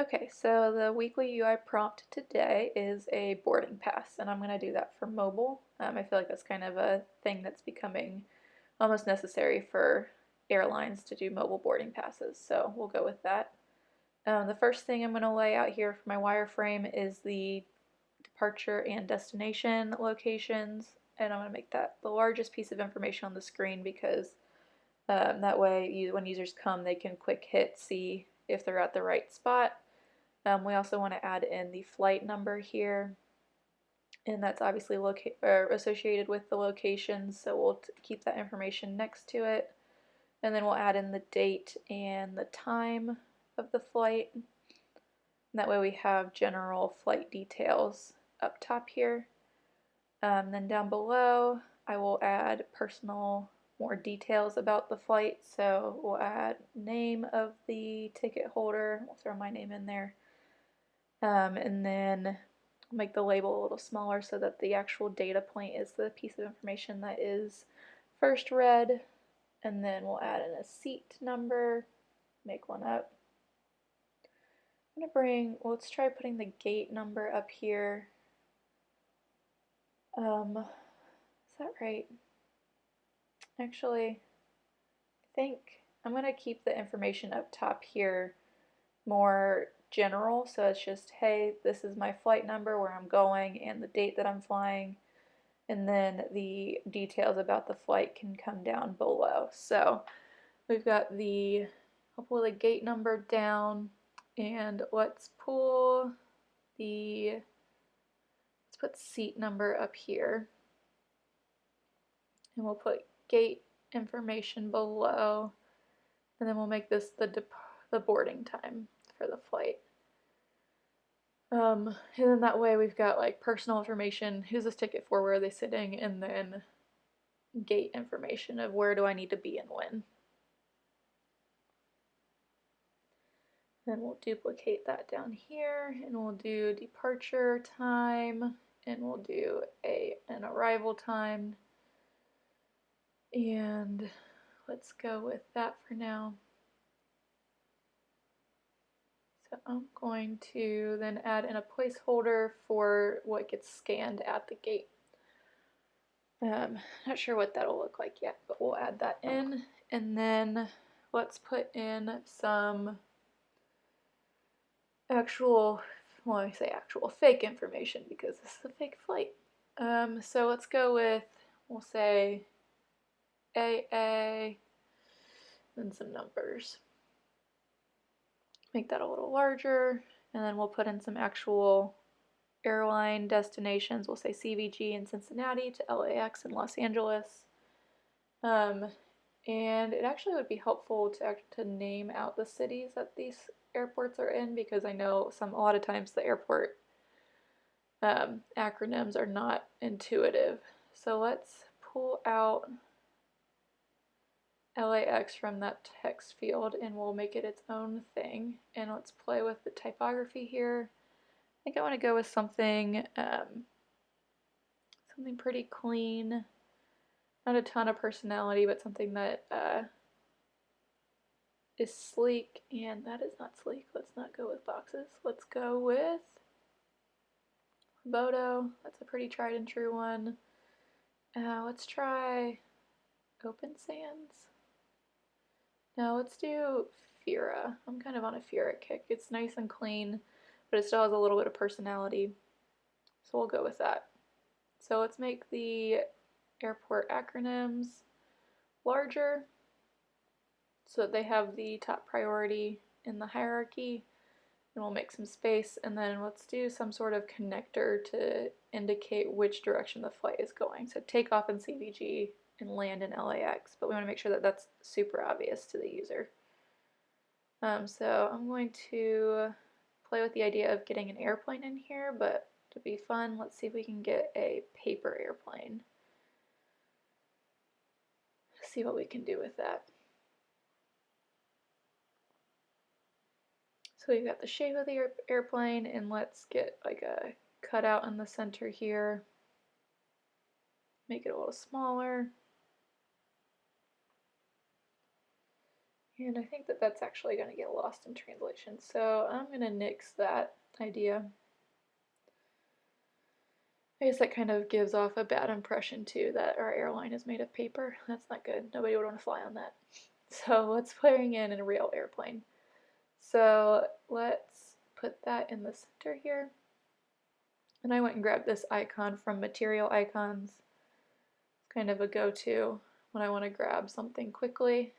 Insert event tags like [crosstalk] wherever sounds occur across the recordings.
Okay, so the weekly UI prompt today is a boarding pass, and I'm going to do that for mobile. Um, I feel like that's kind of a thing that's becoming almost necessary for airlines to do mobile boarding passes, so we'll go with that. Um, the first thing I'm going to lay out here for my wireframe is the departure and destination locations, and I'm going to make that the largest piece of information on the screen because um, that way you, when users come they can quick hit see if they're at the right spot um, we also want to add in the flight number here. And that's obviously associated with the location so we'll keep that information next to it. And then we'll add in the date and the time of the flight. And that way we have general flight details up top here. Um, then down below I will add personal more details about the flight. So we'll add name of the ticket holder. We'll throw my name in there um, and then make the label a little smaller so that the actual data point is the piece of information that is first read and then we'll add in a seat number make one up. I'm gonna bring well, let's try putting the gate number up here. Um, is that right? Actually I think I'm gonna keep the information up top here more general, so it's just, hey, this is my flight number, where I'm going, and the date that I'm flying, and then the details about the flight can come down below. So we've got the, I'll pull the gate number down, and let's pull the, let's put seat number up here, and we'll put gate information below, and then we'll make this the, the boarding time for the flight. Um, and then that way we've got like personal information, who's this ticket for, where are they sitting, and then gate information of where do I need to be and when. Then we'll duplicate that down here and we'll do departure time and we'll do a an arrival time and let's go with that for now. So I'm going to then add in a placeholder for what gets scanned at the gate. Um, not sure what that'll look like yet, but we'll add that in. And then let's put in some actual, well, I say actual, fake information because this is a fake flight. Um, so let's go with, we'll say AA and some numbers make that a little larger, and then we'll put in some actual airline destinations. We'll say CVG in Cincinnati to LAX in Los Angeles. Um, and it actually would be helpful to to name out the cities that these airports are in because I know some a lot of times the airport um, acronyms are not intuitive. So let's pull out LAX from that text field and we'll make it its own thing. And let's play with the typography here. I think I want to go with something, um, something pretty clean. Not a ton of personality, but something that uh, is sleek. And that is not sleek. Let's not go with boxes. Let's go with Roboto. That's a pretty tried and true one. Uh, let's try Open Sans. Now let's do Fira. I'm kind of on a Fira kick. It's nice and clean, but it still has a little bit of personality. So we'll go with that. So let's make the airport acronyms larger so that they have the top priority in the hierarchy. And we'll make some space and then let's do some sort of connector to indicate which direction the flight is going. So takeoff in CVG, and land in LAX, but we want to make sure that that's super obvious to the user. Um, so I'm going to play with the idea of getting an airplane in here, but to be fun, let's see if we can get a paper airplane. See what we can do with that. So we've got the shape of the airplane, and let's get like a cutout in the center here. Make it a little smaller. And I think that that's actually going to get lost in translation. So I'm going to nix that idea. I guess that kind of gives off a bad impression too that our airline is made of paper. That's not good. Nobody would want to fly on that. [laughs] So let's bring in a real airplane. So let's put that in the center here. And I went and grabbed this icon from Material Icons. It's kind of a go-to when I want to grab something quickly.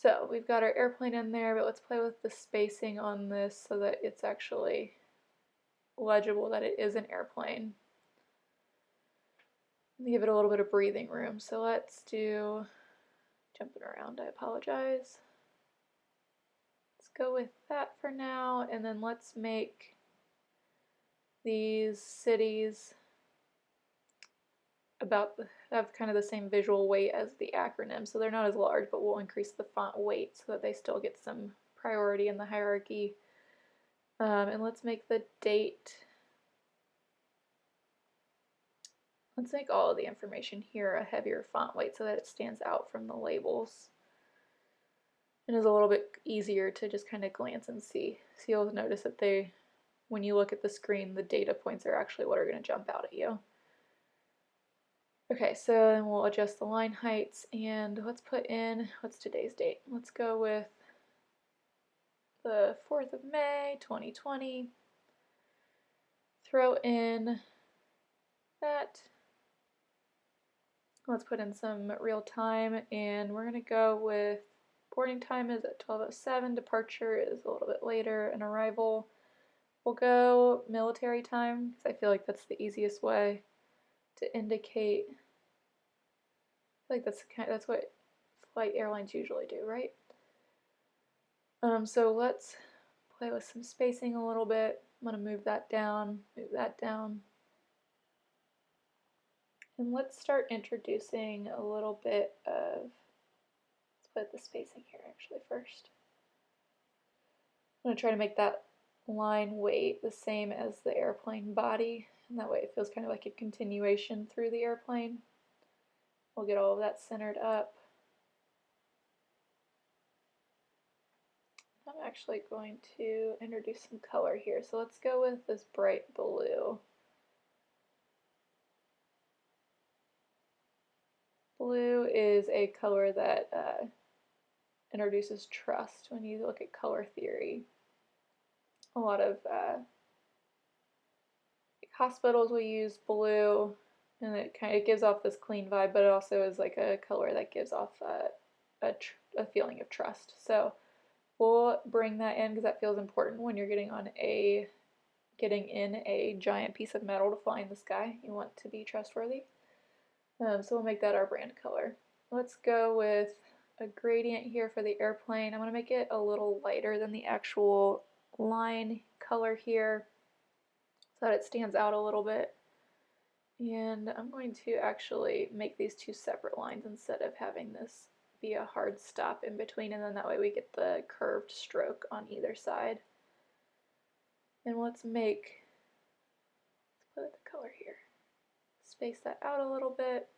So we've got our airplane in there, but let's play with the spacing on this so that it's actually legible that it is an airplane. Give it a little bit of breathing room. So let's do, jumping around, I apologize. Let's go with that for now, and then let's make these cities about have kind of the same visual weight as the acronym, so they're not as large, but we'll increase the font weight so that they still get some priority in the hierarchy. Um, and let's make the date, let's make all of the information here a heavier font weight so that it stands out from the labels and is a little bit easier to just kind of glance and see. So you'll notice that they, when you look at the screen, the data points are actually what are going to jump out at you. Okay, so then we'll adjust the line heights and let's put in, what's today's date? Let's go with the 4th of May, 2020. Throw in that. Let's put in some real time and we're going to go with boarding time is at 12.07, departure is a little bit later, and arrival we'll go military time because I feel like that's the easiest way to indicate like that's kind of, that's what flight airlines usually do, right? Um, so let's play with some spacing a little bit. I'm going to move that down, move that down. And let's start introducing a little bit of, let's put the spacing here actually first. I'm going to try to make that line weight the same as the airplane body, and that way it feels kind of like a continuation through the airplane. We'll get all of that centered up. I'm actually going to introduce some color here. So let's go with this bright blue. Blue is a color that uh, introduces trust when you look at color theory. A lot of uh, hospitals will use blue and it kind of gives off this clean vibe, but it also is like a color that gives off a, a, a feeling of trust. So we'll bring that in because that feels important when you're getting on a getting in a giant piece of metal to fly in the sky. You want to be trustworthy. Um, so we'll make that our brand color. Let's go with a gradient here for the airplane. I'm going to make it a little lighter than the actual line color here so that it stands out a little bit. And I'm going to actually make these two separate lines instead of having this be a hard stop in between and then that way we get the curved stroke on either side. And let's make, let's put the color here, space that out a little bit.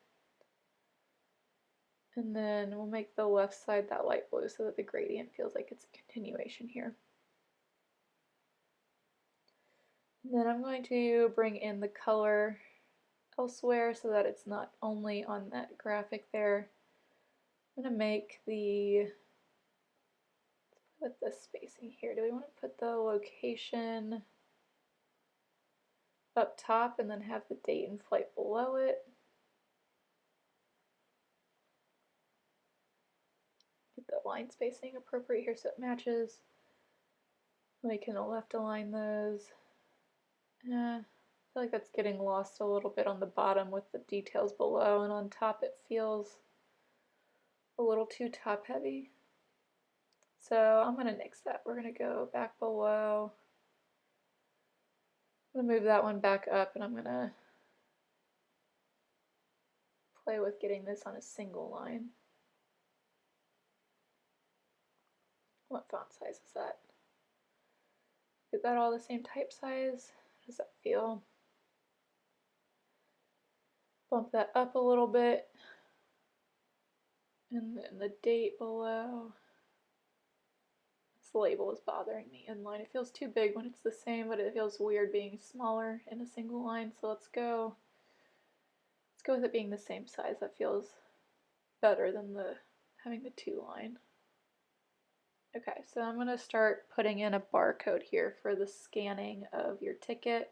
And then we'll make the left side that light blue so that the gradient feels like it's a continuation here. And then I'm going to bring in the color elsewhere so that it's not only on that graphic there. I'm going to make the, put the spacing here. Do we want to put the location up top and then have the date and flight below it? Get the line spacing appropriate here so it matches. We can left align those. Yeah feel like that's getting lost a little bit on the bottom with the details below and on top it feels a little too top heavy. So I'm going to nix that. We're going to go back below. I'm going to move that one back up and I'm going to play with getting this on a single line. What font size is that? Is that all the same type size? Does that feel? Bump that up a little bit. And then the date below. This label is bothering me in line. It feels too big when it's the same, but it feels weird being smaller in a single line. So let's go, let's go with it being the same size. That feels better than the having the two line. Okay, so I'm going to start putting in a barcode here for the scanning of your ticket.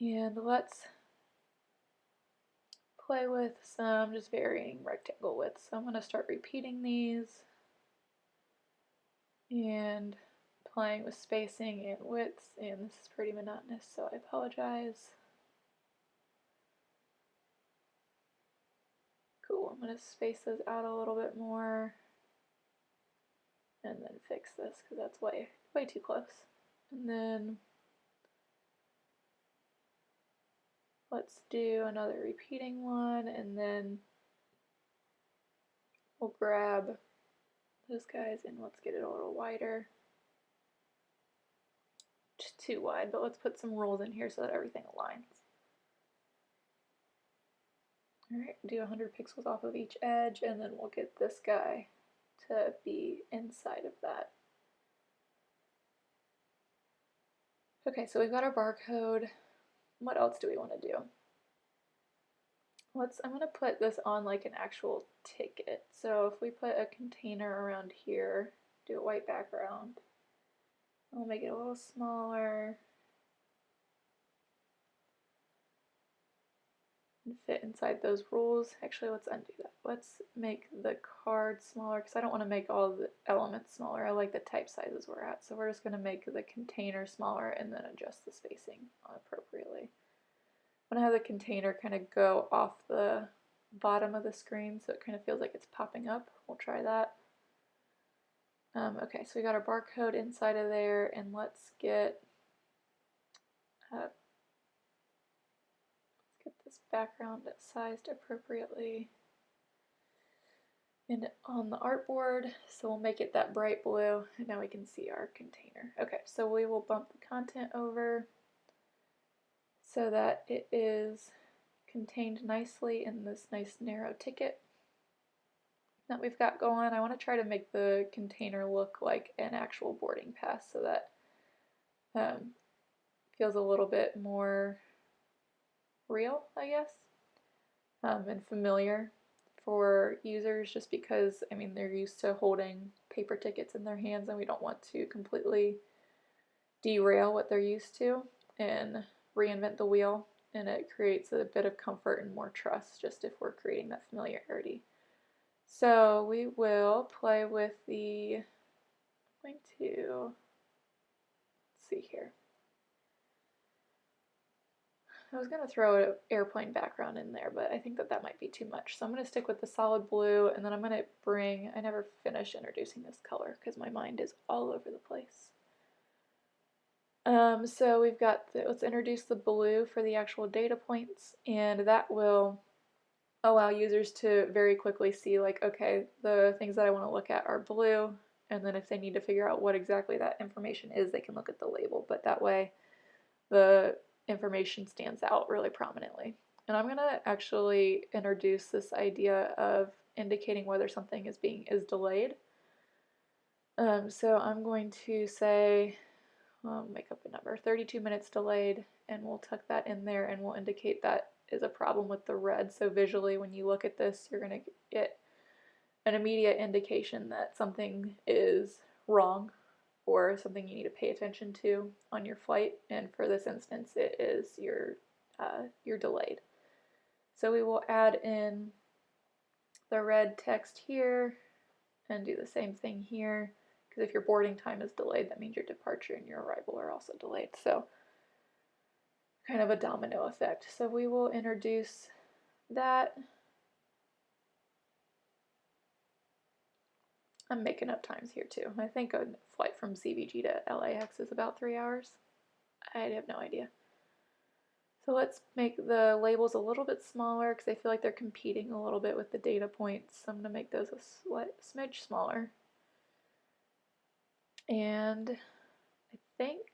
And let's play with some just varying rectangle widths. So I'm going to start repeating these and playing with spacing and widths, and this is pretty monotonous, so I apologize. Cool, I'm going to space those out a little bit more and then fix this because that's way, way too close. And then let's do another repeating one and then we'll grab those guys and let's get it a little wider. Just too wide, but let's put some rules in here so that everything aligns. Alright, do 100 pixels off of each edge and then we'll get this guy to be inside of that. Okay, so we've got our barcode. What else do we want to do? Let's, I'm going to put this on like an actual ticket. So if we put a container around here, do a white background, I'll make it a little smaller. Fit inside those rules. Actually, let's undo that. Let's make the card smaller because I don't want to make all the elements smaller. I like the type sizes we're at. So we're just going to make the container smaller and then adjust the spacing appropriately. I'm going to have the container kind of go off the bottom of the screen so it kind of feels like it's popping up. We'll try that. Um, okay, so we got our barcode inside of there and let's get uh, background sized appropriately and on the artboard so we'll make it that bright blue and now we can see our container okay so we will bump the content over so that it is contained nicely in this nice narrow ticket that we've got going. I want to try to make the container look like an actual boarding pass so that um, feels a little bit more real, I guess, um, and familiar for users just because, I mean, they're used to holding paper tickets in their hands and we don't want to completely derail what they're used to and reinvent the wheel and it creates a bit of comfort and more trust just if we're creating that familiarity. So we will play with the, I'm going to, see here. I was going to throw an airplane background in there, but I think that that might be too much. So I'm going to stick with the solid blue, and then I'm going to bring, I never finish introducing this color because my mind is all over the place. Um, so we've got, the, let's introduce the blue for the actual data points, and that will allow users to very quickly see like, okay, the things that I want to look at are blue, and then if they need to figure out what exactly that information is, they can look at the label, but that way the information stands out really prominently. And I'm going to actually introduce this idea of indicating whether something is being is delayed. Um, so I'm going to say, make up a number, 32 minutes delayed, and we'll tuck that in there and we'll indicate that is a problem with the red. So visually when you look at this, you're going to get an immediate indication that something is wrong or something you need to pay attention to on your flight. And for this instance, it is your uh, you're delayed. So we will add in the red text here and do the same thing here because if your boarding time is delayed, that means your departure and your arrival are also delayed. So kind of a domino effect. So we will introduce that I'm making up times here too. I think a flight from CVG to LAX is about three hours. I have no idea. So let's make the labels a little bit smaller because I feel like they're competing a little bit with the data points. So I'm going to make those a smidge smaller. And I think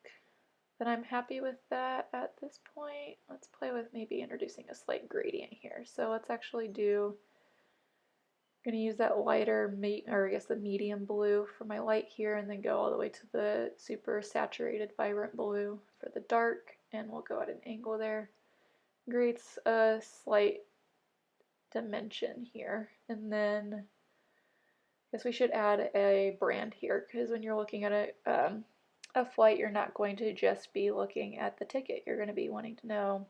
that I'm happy with that at this point. Let's play with maybe introducing a slight gradient here. So let's actually do going to use that lighter, or I guess the medium blue for my light here and then go all the way to the super saturated vibrant blue for the dark and we'll go at an angle there. Creates a slight dimension here and then I guess we should add a brand here because when you're looking at a, um, a flight you're not going to just be looking at the ticket. You're going to be wanting to know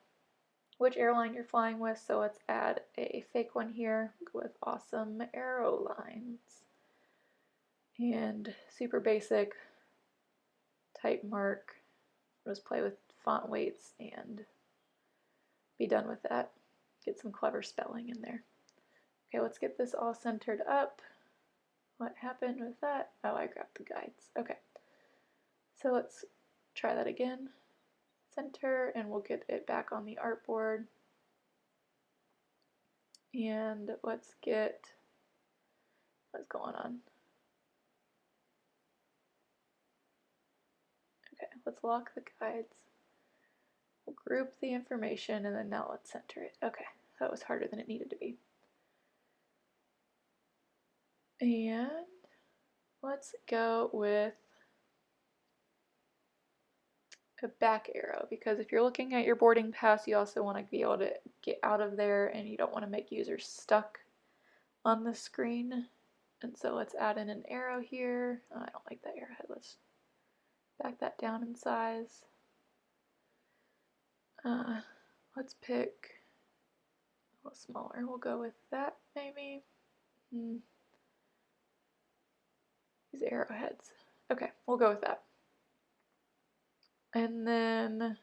which airline you're flying with. So let's add a fake one here with awesome Aerolines. And super basic type mark. Just play with font weights and be done with that. Get some clever spelling in there. Okay, let's get this all centered up. What happened with that? Oh, I grabbed the guides. Okay. So let's try that again center and we'll get it back on the artboard. And let's get what's going on. Okay, let's lock the guides. We'll group the information and then now let's center it. Okay, that was harder than it needed to be. And let's go with a back arrow because if you're looking at your boarding pass you also want to be able to get out of there and you don't want to make users stuck on the screen. And so let's add in an arrow here. Oh, I don't like that arrowhead. Let's back that down in size. Uh, let's pick a little smaller. We'll go with that maybe. Hmm. these arrowheads. Okay we'll go with that and then let's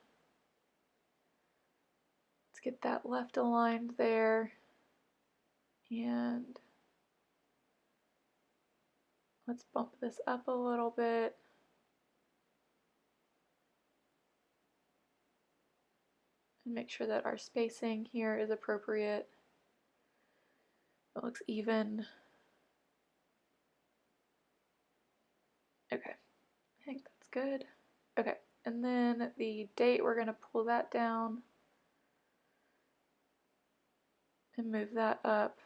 get that left aligned there. And let's bump this up a little bit. And make sure that our spacing here is appropriate. It looks even. Okay, I think that's good. Okay. And then the date, we're going to pull that down and move that up.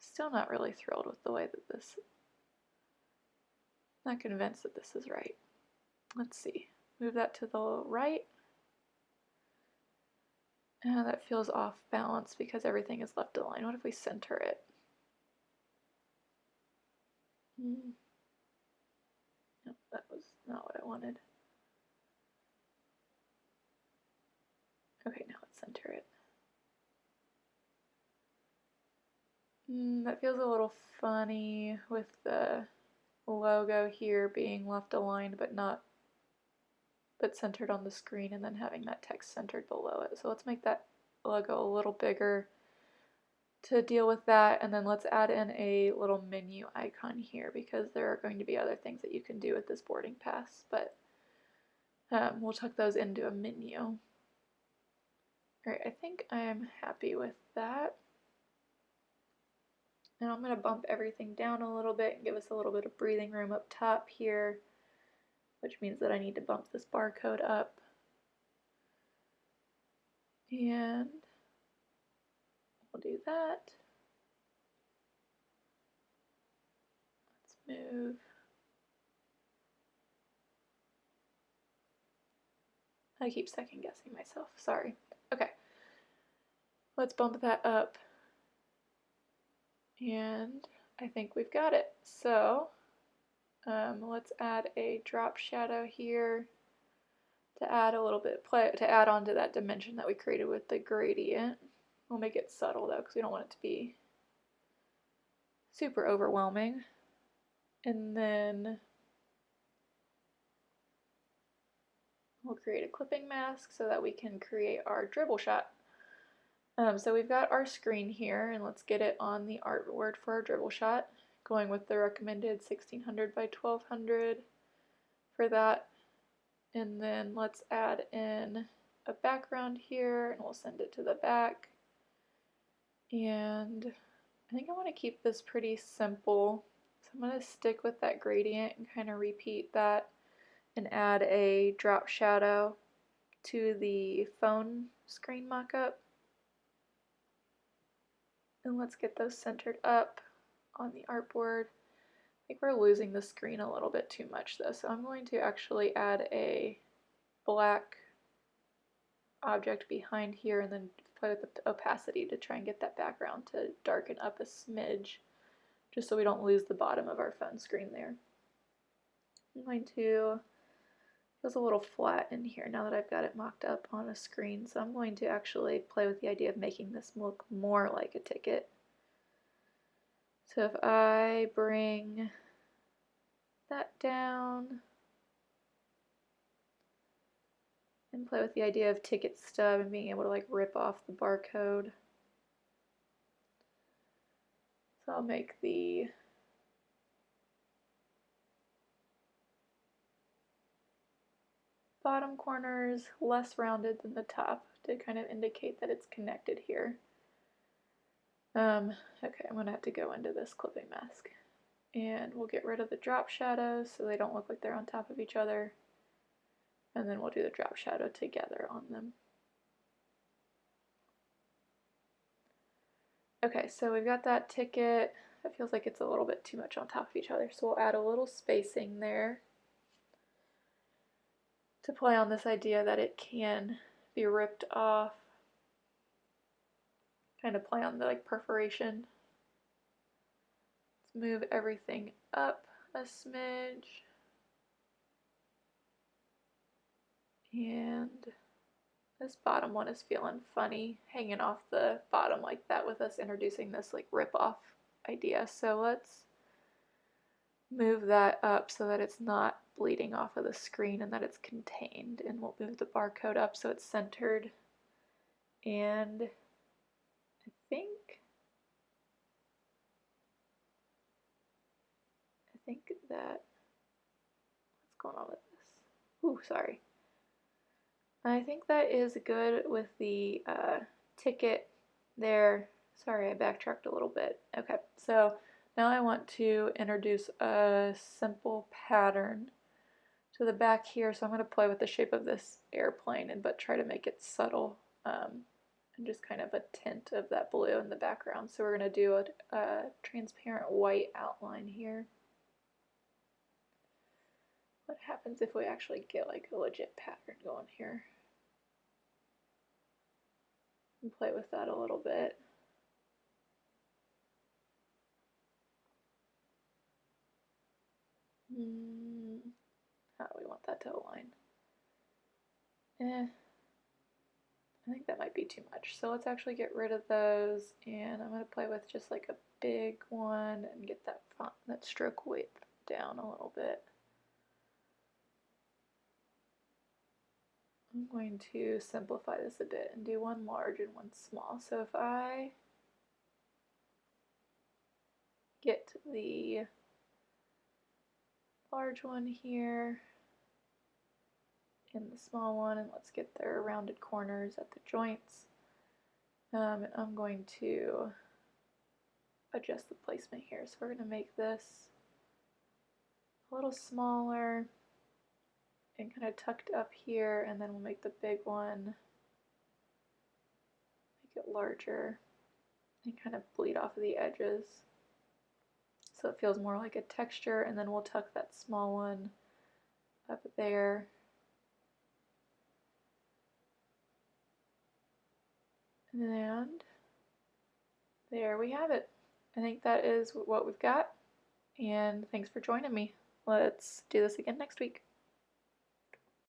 Still not really thrilled with the way that this, not convinced that this is right. Let's see, move that to the right. And that feels off balance because everything is left aligned. What if we center it? Hmm. Not what I wanted. Okay, now let's center it. Mm, that feels a little funny with the logo here being left aligned but not but centered on the screen and then having that text centered below it. So let's make that logo a little bigger to deal with that and then let's add in a little menu icon here because there are going to be other things that you can do with this boarding pass but um, we'll tuck those into a menu. Alright, I think I am happy with that. Now I'm going to bump everything down a little bit and give us a little bit of breathing room up top here, which means that I need to bump this barcode up. And We'll do that. Let's move. I keep second guessing myself, sorry. Okay, let's bump that up. And I think we've got it. So um, let's add a drop shadow here to add a little bit, play, to add on to that dimension that we created with the gradient. We'll make it subtle though because we don't want it to be super overwhelming. And then we'll create a clipping mask so that we can create our Dribbble shot. Um, so we've got our screen here and let's get it on the artboard for our Dribbble shot. Going with the recommended 1600 by 1200 for that. And then let's add in a background here and we'll send it to the back. And I think I want to keep this pretty simple. So I'm going to stick with that gradient and kind of repeat that and add a drop shadow to the phone screen mockup. And let's get those centered up on the artboard. I think we're losing the screen a little bit too much though, so I'm going to actually add a black object behind here and then play with the opacity to try and get that background to darken up a smidge just so we don't lose the bottom of our phone screen there. I'm going to, feels a little flat in here now that I've got it mocked up on a screen, so I'm going to actually play with the idea of making this look more like a ticket. So if I bring that down and play with the idea of ticket stub and being able to like rip off the barcode. So I'll make the bottom corners less rounded than the top to kind of indicate that it's connected here. Um, okay, I'm going to have to go into this clipping mask. And we'll get rid of the drop shadows so they don't look like they're on top of each other. And then we'll do the drop shadow together on them. Okay, so we've got that ticket. It feels like it's a little bit too much on top of each other, so we'll add a little spacing there to play on this idea that it can be ripped off. Kind of play on the like perforation. Let's move everything up a smidge. And this bottom one is feeling funny, hanging off the bottom like that with us introducing this like rip off idea. So let's move that up so that it's not bleeding off of the screen and that it's contained. And we'll move the barcode up so it's centered. And I think, I think that, what's going on with this? Ooh, sorry. I think that is good with the uh, ticket there. Sorry, I backtracked a little bit. Okay, so now I want to introduce a simple pattern to the back here. So I'm going to play with the shape of this airplane and but try to make it subtle um, and just kind of a tint of that blue in the background. So we're going to do a, a transparent white outline here. What happens if we actually get like a legit pattern going here? And play with that a little bit. Mm, how do we want that to align? Eh, I think that might be too much. So let's actually get rid of those and I'm going to play with just like a big one and get that font, that stroke width down a little bit. I'm going to simplify this a bit and do one large and one small. So if I get the large one here and the small one and let's get their rounded corners at the joints. Um, and I'm going to adjust the placement here. So we're going to make this a little smaller and kind of tucked up here and then we'll make the big one make it larger and kind of bleed off of the edges. So it feels more like a texture and then we'll tuck that small one up there. And there we have it. I think that is what we've got and thanks for joining me. Let's do this again next week